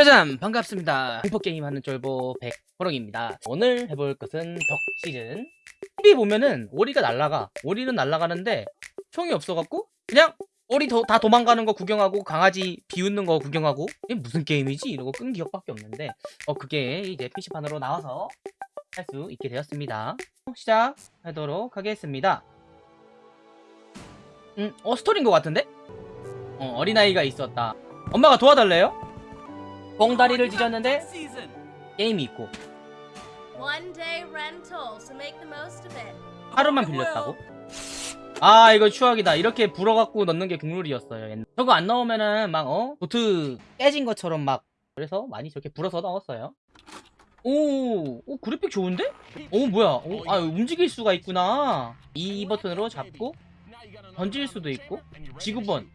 짜잔 반갑습니다. 공포게임 하는 쫄보 백호롱입니다. 오늘 해볼 것은 덕 시즌. TV 보면은 오리가 날라가. 오리는 날라가는데 총이 없어갖고 그냥 오리 도, 다 도망가는 거 구경하고 강아지 비웃는 거 구경하고. 이게 무슨 게임이지? 이러고 끈 기억밖에 없는데. 어 그게 이제 PC판으로 나와서 할 수 있게 되었습니다. 시작하도록 하겠습니다. 음, 어 스토리인 것 같은데? 어, 어린아이가 있었다. 엄마가 도와달래요? 봉다리를 뒤졌는데 게임이 있고. 하루만 빌렸다고? 아 이거 추억이다 이렇게 불어갖고 넣는 게 국룰이었어요 옛날. 저거 안 넣으면은 막 어? 도트 깨진 것처럼 막 그래서 많이 저렇게 불어서 넣었어요 오, 오 그래픽 좋은데? 오 뭐야 오, 아 움직일 수가 있구나 이 버튼으로 잡고 던질 수도 있고 지구본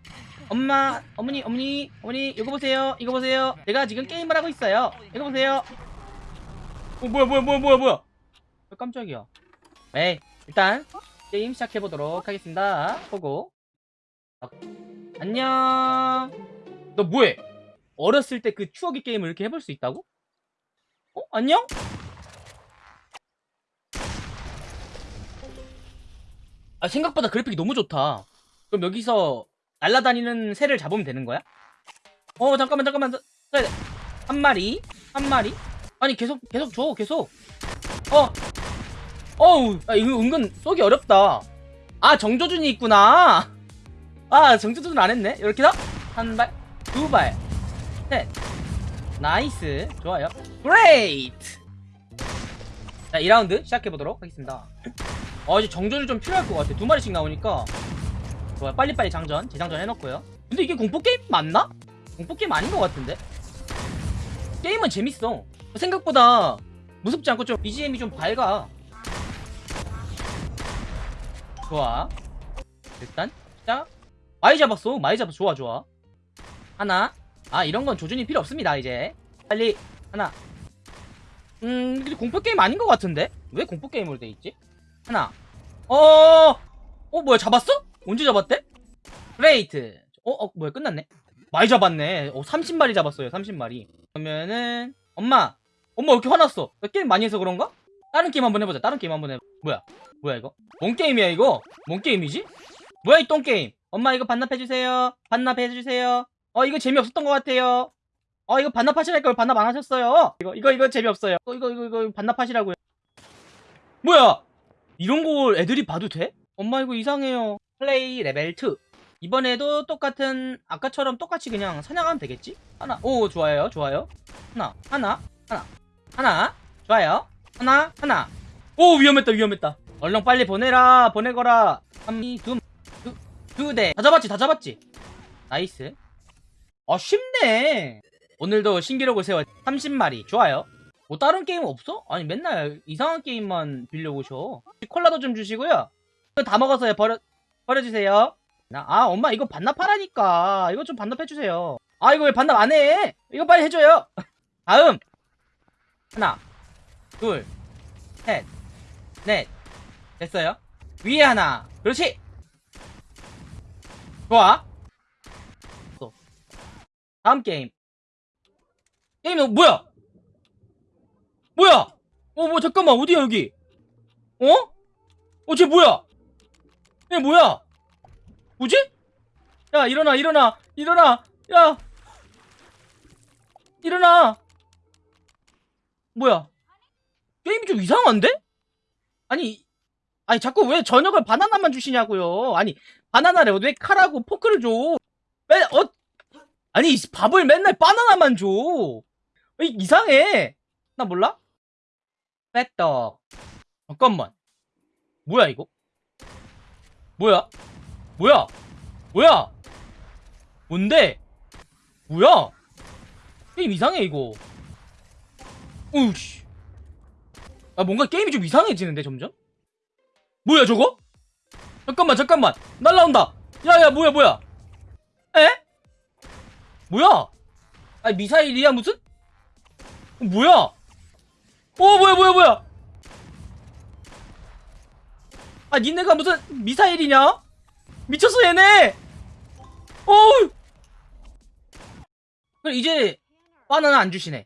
엄마 어머니 어머니 어머니 이거 보세요 이거 보세요. 제가 지금 게임을 하고 있어요. 이거 보세요. 어 뭐야 뭐야 뭐야 뭐야 뭐야? 어, 깜짝이야? 네 일단 게임 시작해보도록 하겠습니다. 보고. 어, 안녕. 너 뭐해? 어렸을 때 그 추억의 게임을 이렇게 해볼 수 있다고? 어? 안녕? 아 생각보다 그래픽이 너무 좋다. 그럼 여기서 날라다니는 새를 잡으면 되는 거야? 어 잠깐만 잠깐만. 한 마리? 한 마리? 아니 계속 계속 줘 계속. 어. 어우 아, 이거 은근 쏘기 어렵다. 아 정조준이 있구나. 아 정조준 안 했네. 이렇게 해한발두발셋. Nice. 좋아요. Great 자 2라운드 시작해보도록 하겠습니다. 어 이제 정조준 좀 필요할 것 같아. 두 마리씩 나오니까 좋아요 빨리빨리 장전 재장전 해놓고요. 근데 이게 공포게임 맞나? 공포게임 아닌 것 같은데? 게임은 재밌어. 생각보다 무섭지 않고 좀 BGM이 좀 밝아. 좋아. 일단 시작 많이 잡았어. 많이 잡았어. 좋아 좋아. 하나. 아 이런 건 조준이 필요 없습니다 이제. 빨리. 하나. 음 근데 공포게임 아닌 것 같은데? 왜 공포게임으로 돼 있지? 하나. 어어! 어, 뭐야 잡았어? 언제 잡았대? Great. 어? 어 뭐야 끝났네. 많이 잡았네. 어 30마리 잡았어요 30마리. 그러면은 엄마 엄마 왜 이렇게 화났어? 나 게임 많이 해서 그런가? 다른 게임 한번 해보자 다른 게임 한번 해보자 뭐야? 뭐야 이거? 뭔 게임이야 이거? 뭔 게임이지? 뭐야 이 똥게임? 엄마 이거 반납해주세요. 반납해주세요. 어 이거 재미없었던 것 같아요. 어 이거 반납하시랄 걸 반납 안 하셨어요. 이거 이거 이거 재미없어요. 이거 이거 이거, 이거 반납하시라고요. 뭐야? 이런 걸 애들이 봐도 돼? 엄마 이거 이상해요 플레이 레벨 2 이번에도 똑같은 아까처럼 똑같이 그냥 사냥하면 되겠지? 하나. 오 좋아요 좋아요. 하나 하나 하나. 하나 좋아요. 하나 하나. 오 위험했다 위험했다. 얼렁 빨리 보내라 보내거라. 한두두대. 다 잡았지 다 잡았지? Nice. 아 쉽네. 오늘도 신기록을 세워. 30마리. 좋아요. 뭐 다른 게임 없어? 아니 맨날 이상한 게임만 빌려오셔. 콜라도 좀 주시고요. 다 먹었어요 버려 버려주세요. 나, 아 엄마 이거 반납하라니까. 이거 좀 반납해주세요. 아 이거 왜 반납 안해? 이거 빨리 해줘요. 다음. 하나 둘셋넷. 됐어요? 위에 하나. 그렇지. 좋아. 또. 다음 게임. 게임 어, 뭐야? 뭐야? 어 뭐 잠깐만. 어디야 여기? 어? 어쟤 뭐야 얘 뭐야? 뭐지? 야 일어나 일어나 일어나. 야 일어나. 뭐야? 게임이 좀 이상한데? 아니 아니 자꾸 왜 저녁을 바나나만 주시냐고요? 아니 바나나를 왜 칼하고 포크를 줘? 왜, 어, 아니 이 밥을 맨날 바나나만 줘. 이- 이상해? 나 몰라? 빼떡. 잠깐만. 뭐야 이거 뭐야? 뭐야? 뭐야? 뭔데? 뭐야? 게임 이상해 이거. 오우씨. 아 뭔가 게임이 좀 이상해지는데 점점? 뭐야 저거? 잠깐만 잠깐만. 날라온다. 야야 뭐야 뭐야? 에? 뭐야? 아 미사일이야 무슨? 어, 뭐야? 어 뭐야 뭐야 뭐야 아 니네가 무슨 미사일이냐 미쳤어 얘네 어우 그럼 이제 바나나 안 주시네.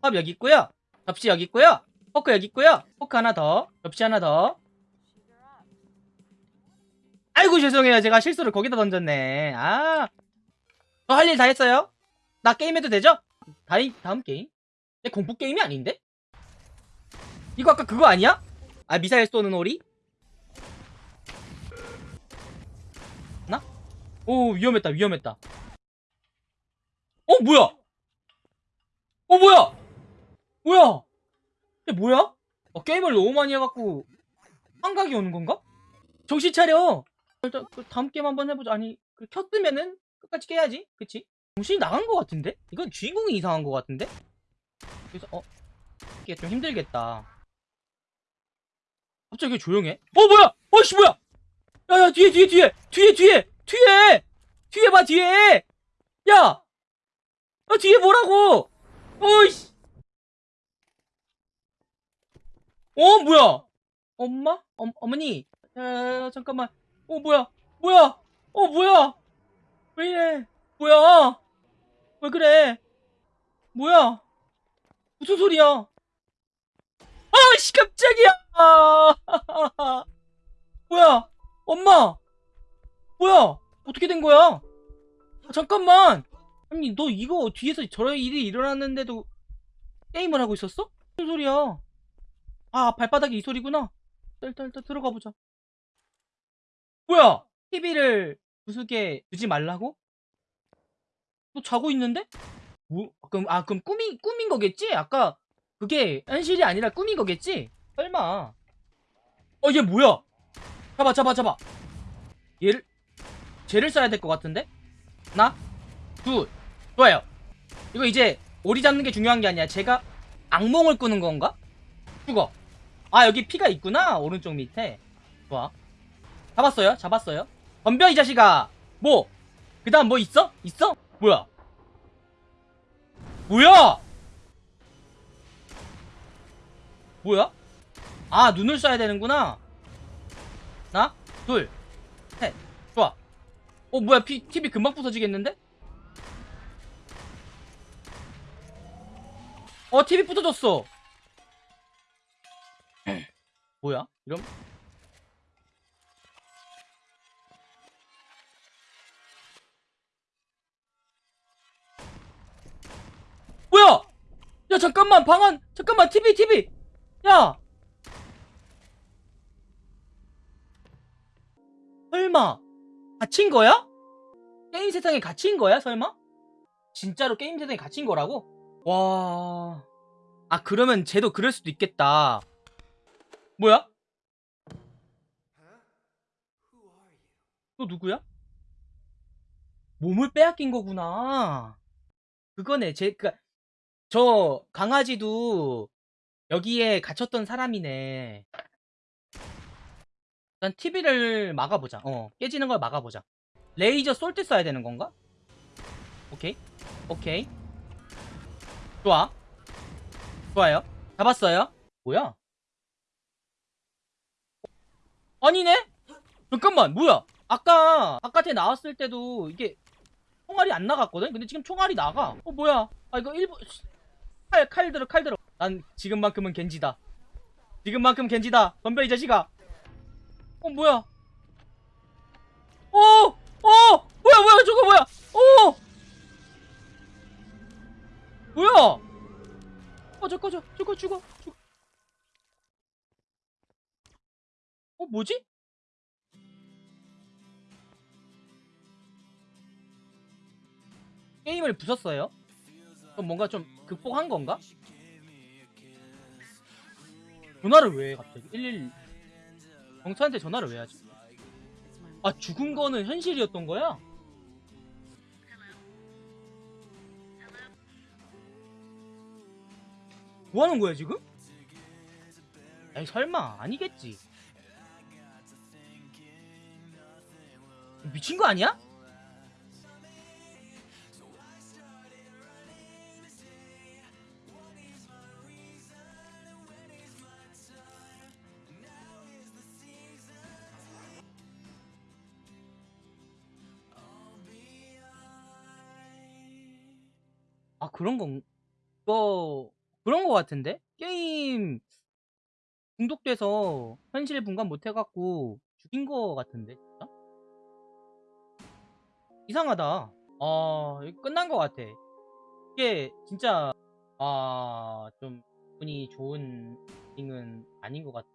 컵 여기 있고요. 접시 여기 있고요. 포크 여기 있고요. 포크 하나 더. 접시 하나 더. 아이고 죄송해요. 제가 실수를 거기다 던졌네. 아. 저 할 일 다 했어요? 나 게임해도 되죠? 다이, 다음 게임? 얘 공포 게임이 아닌데? 이거 아까 그거 아니야? 아 미사일 쏘는 오리? 오 위험했다 위험했다 어 뭐야? 어 뭐야? 뭐야? 이게 뭐야? 어, 게임을 너무 많이 해갖고 환각이 오는 건가? 정신 차려. 일단 그 다음 게임 한번 해보자. 아니 그 켰으면은 끝까지 깨야지. 그치? 정신이 나간 것 같은데? 이건 주인공이 이상한 것 같은데? 그래서 어 이게 좀 힘들겠다. 갑자기 왜 조용해? 어 뭐야? 어씨 뭐야? 야야 뒤에 뒤에 뒤에 뒤에 뒤에 뒤에 뒤에 봐 뒤에 야! 아 뒤에 뭐라고? 어이씨 어 뭐야? 엄마? 어, 어머니? 야, 잠깐만. 어 뭐야? 뭐야? 어 뭐야? 왜 이래? 뭐야? 왜 그래? 뭐야? 무슨 소리야? 아씨 깜짝이야! 아, 뭐야? 엄마? 뭐야? 어떻게 된 거야? 아, 잠깐만. 아니 너 이거 뒤에서 저런 일이 일어났는데도 게임을 하고 있었어? 무슨 소리야? 아 발바닥에 이 소리구나 일단 일단 들어가 보자 뭐야 TV를 부수게 두지 말라고? 너 자고 있는데? 뭐 그럼 아 그럼 꿈이 꿈인 거겠지? 아까 그게 현실이 아니라 꿈인 거겠지? 설마 어 얘 뭐야 잡아 잡아 잡아 얘를 쟤를 써야 될 것 같은데? 하나? 둘 좋아요. 이거 이제 오리 잡는 게 중요한 게 아니야. 제가 악몽을 꾸는 건가? 죽어. 아 여기 피가 있구나 오른쪽 밑에. 좋아. 잡았어요? 잡았어요? 덤벼 이 자식아. 뭐? 그 다음 뭐 있어? 있어? 뭐야? 뭐야? 뭐야? 아 눈을 쏴야 되는구나. 하나? 둘셋 어 뭐야 피, TV 금방 부서지겠는데? 어 TV 부서졌어 뭐야? 이럼 뭐야? 야 잠깐만 방안 잠깐만 TV TV 야 설마 갇힌 거야? 게임 세상에 갇힌 거야 설마? 진짜로 게임 세상에 갇힌 거라고? 와... 아 그러면 쟤도 그럴 수도 있겠다 뭐야? 너 누구야? 몸을 빼앗긴 거구나. 그거네. 제, 그, 저 강아지도 여기에 갇혔던 사람이네. 일단 TV를 막아보자. 어, 깨지는 걸 막아보자. 레이저 쏠 때 써야 되는 건가? 오케이. 오케이. 좋아. 좋아요. 잡았어요. 뭐야? 아니네? 잠깐만 뭐야 아까 바깥에 나왔을 때도 이게 총알이 안 나갔거든? 근데 지금 총알이 나가 어 뭐야 아 이거 일부 칼, 칼 들어 칼 들어 난 지금만큼은 겐지다 지금만큼 겐지다 덤벼 이 자식아 어 뭐야 어! 어! 뭐야 뭐야 저거 뭐야 어! 뭐야 꺼져 꺼져 죽어 죽어 죽어 어 뭐지? 게임을 부쉈어요? 그럼 뭔가 좀 극복한 건가? 전화를 왜 해, 갑자기? 111 경찰한테 전화를 왜 하지? 아 죽은 거는 현실이었던 거야? 뭐 하는 거야 지금? 에이 설마 아니겠지 미친 거 아니야? 아 그런 건 이거 그런 거 같은데? 게임 중독돼서 현실 분간 못 해갖고 죽인 거 같은데 진짜? 이상하다. 아 끝난 거 같아. 이게 진짜 아좀 운이 좋은 링은 아닌 것 같아.